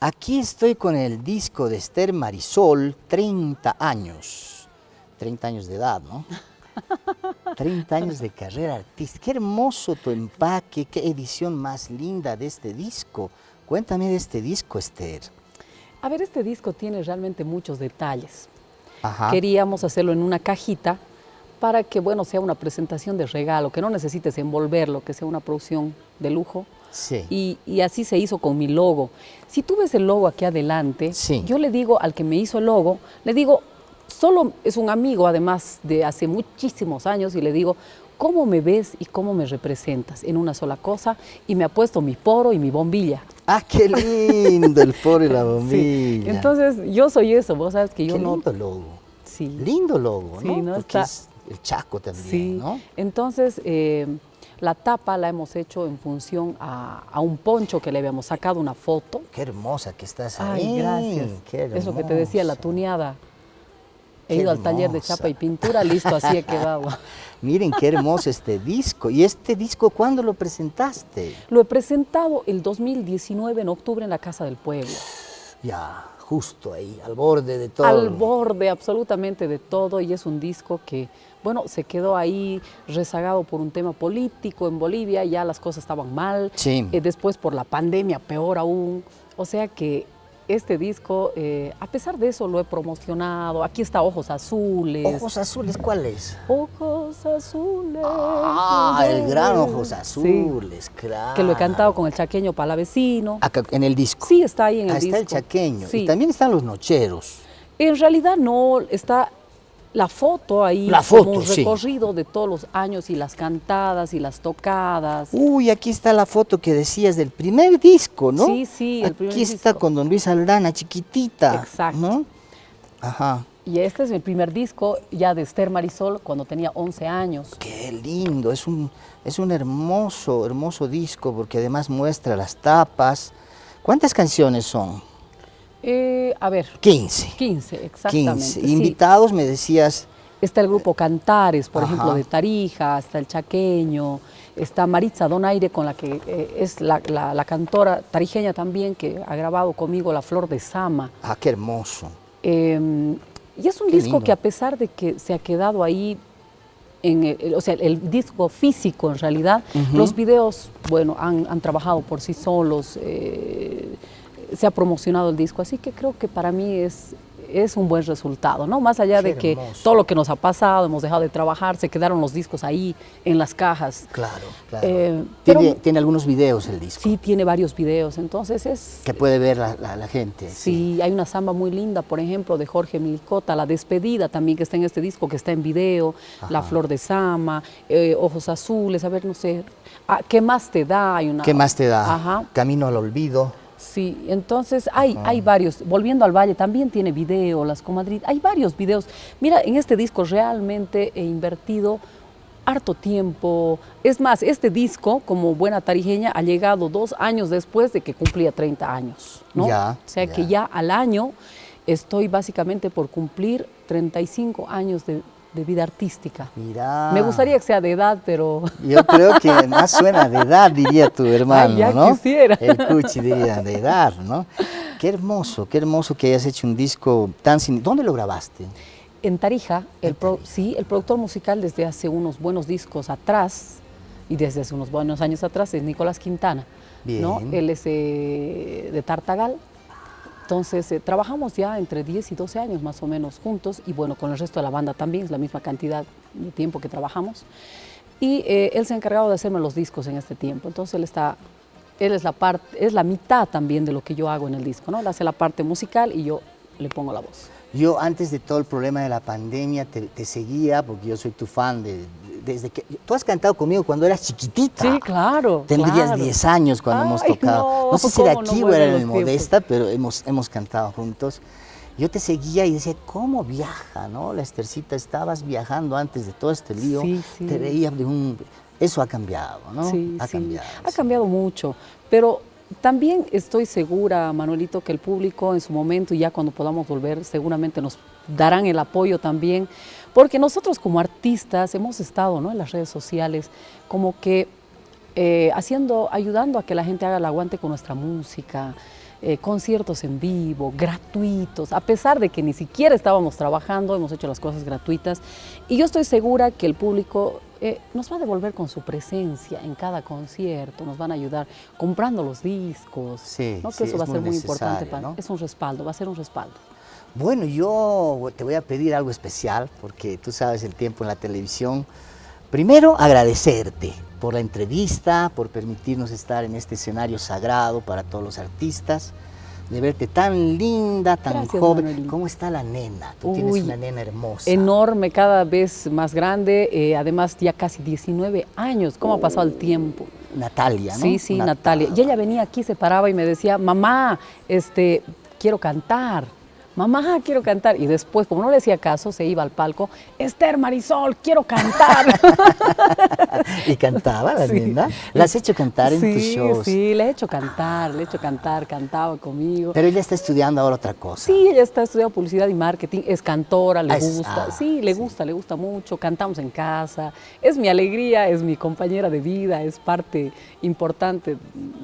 Aquí estoy con el disco de Esther Marisol, 30 años. 30 años de edad, ¿no? 30 años de carrera artística. Qué hermoso tu empaque, qué edición más linda de este disco. Cuéntame de este disco, Esther. A ver, este disco tiene realmente muchos detalles. Ajá. Queríamos hacerlo en una cajita para que, bueno, sea una presentación de regalo, que no necesites envolverlo, que sea una producción de lujo. Sí. Y, y así se hizo con mi logo. Si tú ves el logo aquí adelante, Sí. yo le digo al que me hizo el logo, le digo, solo es un amigo además de hace muchísimos años y le digo, ¿cómo me ves y cómo me representas en una sola cosa? Y me ha puesto mi poro y mi bombilla. Ah, qué lindo el foro y la bombilla. Sí. Entonces, yo soy eso, vos sabes que yo qué no... lindo logo. Sí. Lindo logo, ¿no? Sí, ¿no? Porque Está- es el Chaco también, Sí, ¿no? entonces eh, la tapa la hemos hecho en función a, a un poncho que le habíamos sacado una foto. Qué hermosa que estás ahí. Ay, gracias. Qué Es lo que te decía, la tuneada. He Qué ido al taller de chapa y pintura, listo, así he quedado. Miren qué hermoso este disco. ¿Y este disco cuándo lo presentaste? Lo he presentado el 2019 en octubre en la Casa del Pueblo. Ya, justo ahí, al borde de todo. Al borde absolutamente de todo y es un disco que, bueno, se quedó ahí rezagado por un tema político en Bolivia, ya las cosas estaban mal. Sí. Eh, después por la pandemia, peor aún. O sea que este disco, eh, a pesar de eso, lo he promocionado. Aquí está Ojos Azules. Ojos azules, ¿cuál es? Ojos Azules. Ah, el gran Ojos Sí, Azules, claro. que lo he cantado con el chaqueño palavecino. Acá, en el disco. Sí, está ahí en el Ah, disco. está el chaqueño. Sí. Y también están los nocheros. En realidad no, está la foto ahí, La como un sí. recorrido de todos los años y las cantadas y las tocadas. Uy, aquí está la foto que decías del primer disco, ¿no? Sí, sí, el primer Aquí está disco. con don Luis Aldana, chiquitita. Exacto. ¿no? Ajá. Y este es mi primer disco ya de Esther Marisol cuando tenía 11 años. Qué lindo, es un, es un hermoso, hermoso disco porque además muestra las tapas. ¿Cuántas canciones son? Eh, a ver, 15. 15, exactamente. 15. sí. Invitados me decías, Está el grupo Cantares, por Ajá. ejemplo, de Tarija, está el Chaqueño, está Maritza Donaire, con la que eh, es la, la- la cantora tarijeña también, que ha grabado conmigo La Flor de Sama. ah, qué hermoso. Eh, y es un Qué disco lindo. que a pesar de que se ha quedado ahí, en el, o sea, el disco físico en realidad, los videos, bueno, han, han trabajado por sí solos, eh, se ha promocionado el disco, así que creo que para mí es, es un buen resultado, ¿no? Más allá Qué de que hermoso. todo lo que nos ha pasado, hemos dejado de trabajar, se quedaron los discos ahí en las cajas. Claro, claro. Eh, tiene, pero- tiene algunos videos el disco Sí, tiene varios videos, entonces es... que puede ver la, la- la gente. Sí, hay una samba muy linda, por ejemplo, de Jorge Milcota, La Despedida también, que está en este disco, que está en video, La. Flor de Sama, eh, Ojos Azules, a ver, no sé, ah, ¿qué más te da? Hay una, ¿Qué más te da? Ajá, Camino al olvido. Sí, entonces hay, hay varios, Volviendo al Valle también tiene video, Las Comadrid, hay varios videos. Mira, en este disco realmente he invertido harto tiempo. Es más, este disco, como buena tarijeña, ha llegado dos años después de que cumplía 30 años. ¿no? Ya, o sea que ya. ya al año estoy básicamente por cumplir 35 años de, de vida artística. Mira. Me gustaría que sea de edad, pero Yo creo que más suena de edad, diría tu hermano, ya ¿no? quisiera. El Cuchi diría de edad, ¿no? Qué hermoso, qué hermoso que hayas hecho un disco tan... sin- ¿Dónde lo grabaste? en Tarija, el pro- Tarija. sí, el productor musical desde hace unos buenos discos atrás y desde hace unos buenos años atrás es Nicolás Quintana. ¿no? Bien. Él es eh, de Tartagal. Entonces, eh, trabajamos ya entre 10 y 12 años más o menos juntos y bueno, con el resto de la banda también, es la misma cantidad de tiempo que trabajamos. Y eh, él se ha encargado de hacerme los discos en este tiempo. Entonces, él está, él es la parte, es la mitad también de lo que yo hago en el disco, ¿no? Él hace la parte musical y yo le pongo la voz. Yo antes de todo el problema de la pandemia te, te seguía porque yo soy tu fan de, desde que... Tú has cantado conmigo cuando eras chiquitita. Sí, claro. Tendrías claro. 10 años cuando hemos tocado. no, sé si era cómo no aquí o era en el. Modesta, pero hemos, hemos cantado juntos. Yo te seguía y decía, ¿cómo viaja, no? La Estercita, estabas viajando antes de todo este lío. Sí, sí. Te veía de un... Eso ha cambiado, ¿no? Sí, ha sí. cambiado. Ha sí. cambiado mucho, pero también estoy segura, Manuelito, que el público en su momento y ya cuando podamos volver seguramente nos darán el apoyo también, porque nosotros como artistas hemos estado ¿no? en las redes sociales como que eh, haciendo, ayudando a que la gente haga el aguante con nuestra música. eh, conciertos en vivo, gratuitos, a pesar de que ni siquiera estábamos trabajando, hemos hecho las cosas gratuitas y yo estoy segura que el público eh, nos va a devolver con su presencia en cada concierto, nos van a ayudar comprando los discos, sí, ¿no? que eso va a ser muy importante, para, ¿no? es un respaldo, va a ser un respaldo. Bueno, yo te voy a pedir algo especial, porque tú sabes el tiempo en la televisión. Primero, agradecerte por la entrevista, por permitirnos estar en este escenario sagrado para todos los artistas, de verte tan linda, tan Gracias, joven. Manuelito. ¿Cómo está la nena? Tú Uy, tienes una nena hermosa. Enorme, cada vez más grande, eh, además ya casi 19 años, ¿cómo ha pasado el tiempo? Natalia, ¿no? Sí, sí, Natalia. Y ella venía aquí, se paraba y me decía, mamá, este, quiero cantar. Mamá, quiero cantar. Y después, como no le hacía caso, se iba al palco. Esther Marisol, quiero cantar. ¿Y cantaba la Sí. ¿La has hecho cantar en sí, tus shows? Sí, le he hecho cantar, le he hecho cantar, cantaba conmigo. Pero ella está estudiando ahora otra cosa. Sí, ella está estudiando publicidad y marketing, es cantora, le Ah, es- gusta. ah, sí, le sí. gusta, le gusta mucho. Cantamos en casa. Es mi alegría, es mi compañera de vida, es parte importante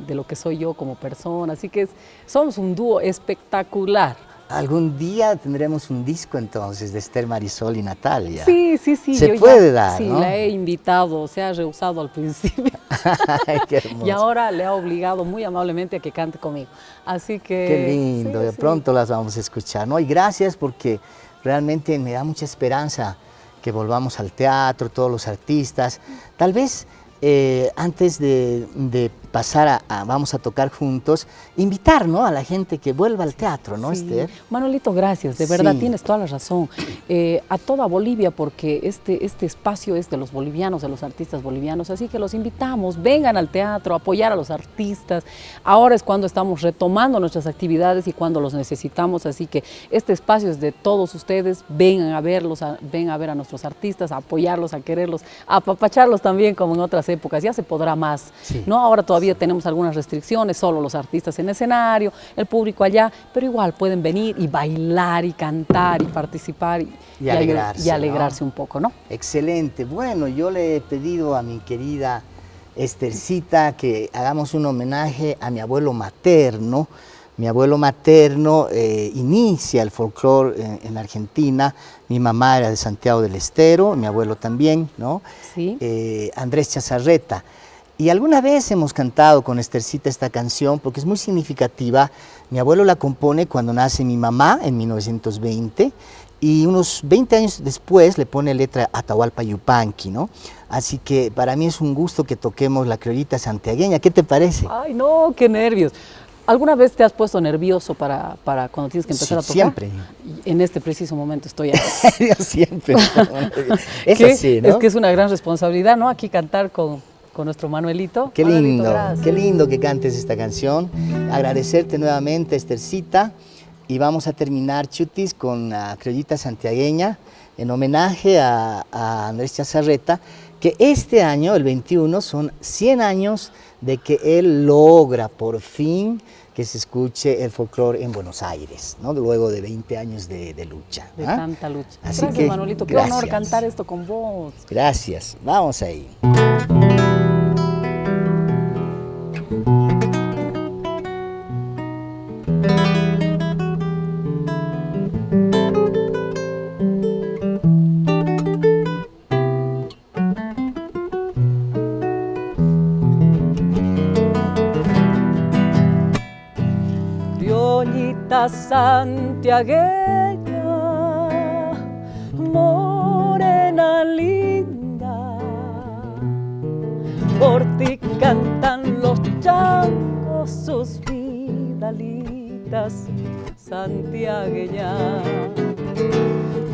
de lo que soy yo como persona. Así que es- somos un dúo espectacular. Algún día tendremos un disco entonces de Esther Marisol y Natalia. Sí, sí, sí. Se yo ya- puede dar, Sí, ¿no? la he invitado, se ha rehusado al principio. Qué hermoso. y ahora le ha obligado muy amablemente a que cante conmigo. Así que... Qué lindo, sí, de sí. pronto las vamos a escuchar, ¿no? Y gracias porque realmente me da mucha esperanza que volvamos al teatro, todos los artistas. Tal vez eh, antes de, de pasar a, a vamos a tocar juntos, invitar ¿no? a la gente que vuelva al teatro, ¿no, Sí. Esther? Manolito, gracias, de verdad Sí. tienes toda la razón. Eh, a toda Bolivia, porque este, este espacio es de los bolivianos, de los artistas bolivianos, así que los invitamos, vengan al teatro, apoyar a los artistas. Ahora es cuando estamos retomando nuestras actividades y cuando los necesitamos, así que este espacio es de todos ustedes, vengan a verlos, a, ven a ver a nuestros artistas, a apoyarlos, a quererlos, a apapacharlos también como en otras épocas, ya se podrá más. Sí. ¿no? Ahora todavía tenemos algunas restricciones, solo los artistas en escenario, el público allá, pero igual pueden venir y bailar y cantar y participar y, alegrarse, y alegrarse ¿no? un poco, ¿no? Excelente. Bueno, yo le he pedido a mi querida Estercita que hagamos un homenaje a mi abuelo materno. Mi abuelo materno eh, inicia el folclore en, en Argentina. Mi mamá era de Santiago del Estero, mi abuelo también, ¿no? Sí. Eh, Andrés Chazarreta. Y alguna vez hemos cantado con Estercita esta canción porque es muy significativa. Mi abuelo la compone cuando nace mi mamá en 1920 y unos 20 años después le pone letra a Atahualpa Yupanqui, ¿no? Así que para mí es un gusto que toquemos la criollita santiagueña. ¿Qué te parece? Ay, no, qué nervios. ¿Alguna vez te has puesto nervioso para, para cuando tienes que empezar Sí, a tocar? siempre. En este preciso momento estoy. Yo siempre. es Que así, ¿no? Es que es una gran responsabilidad, ¿no? Aquí cantar con, con nuestro Manuelito. Qué lindo, qué lindo que cantes esta canción. Agradecerte nuevamente, Estercita. Y vamos a terminar, Chutis, con la criollita santiagueña en homenaje a, a Andrés Chazarreta, que este año, el 21, son 100 años de que él logra por fin que se escuche el folclore en Buenos Aires, ¿no? luego de 20 años de, de lucha. De ¿ah? tanta lucha. Así gracias, que, Manuelito. Qué honor cantar esto con vos. Gracias, vamos ahí. Santiagueña, morena linda, por ti cantan los changos sus vidalitas santiagueñas.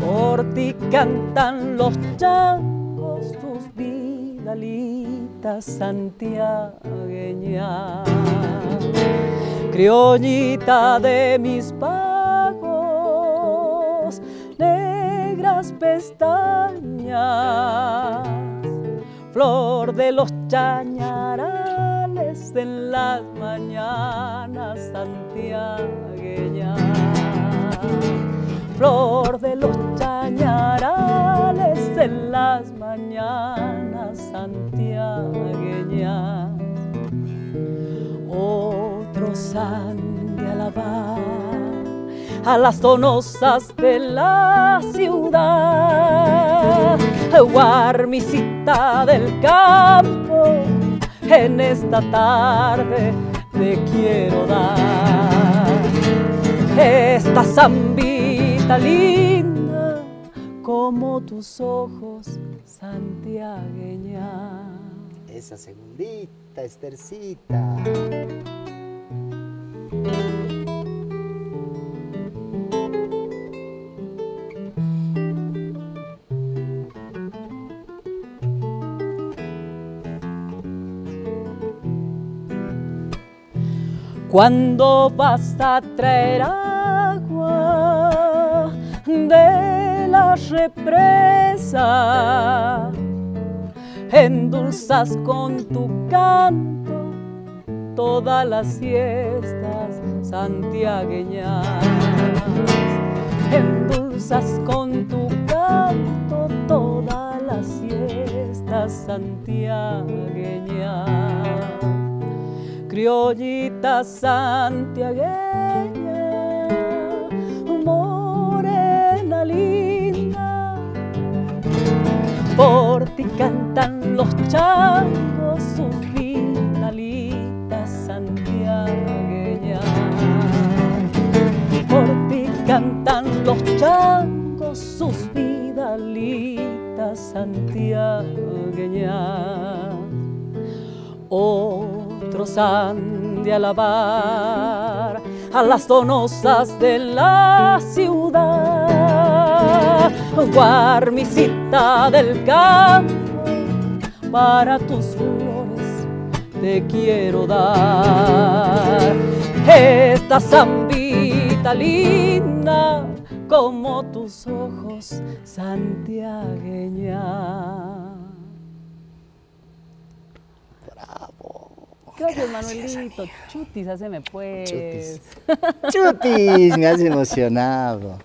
Por ti cantan los changos sus vidalitas santiagueñas criollita de mis pagos, negras pestañas, flor de los chañarales en las mañanas santiagueñas, flor de los chañarales en las mañanas santiagueñas sande al alabar a las donosas de la ciudad, guarmisita del campo, en esta tarde te quiero dar esta zambita linda como tus ojos santiagueña. Esa segundita, Estercita. Cuando vas a traer agua de la represa, endulzas con tu canto todas las siestas santiagueñas. Endulzas con tu canto todas las siestas santiagueñas criollita santiagueña, morena linda. Por ti cantan los changos changos sus vidalitas santiagueñas. Otros han de alabar a las donosas de la ciudad. Guarmisita del campo, para tus flores te quiero dar esta zambita linda como tus ojos santiagueña. Gracias, Manuelito. Chutis, haceme pues. Chutis. Chutis, me has emocionado.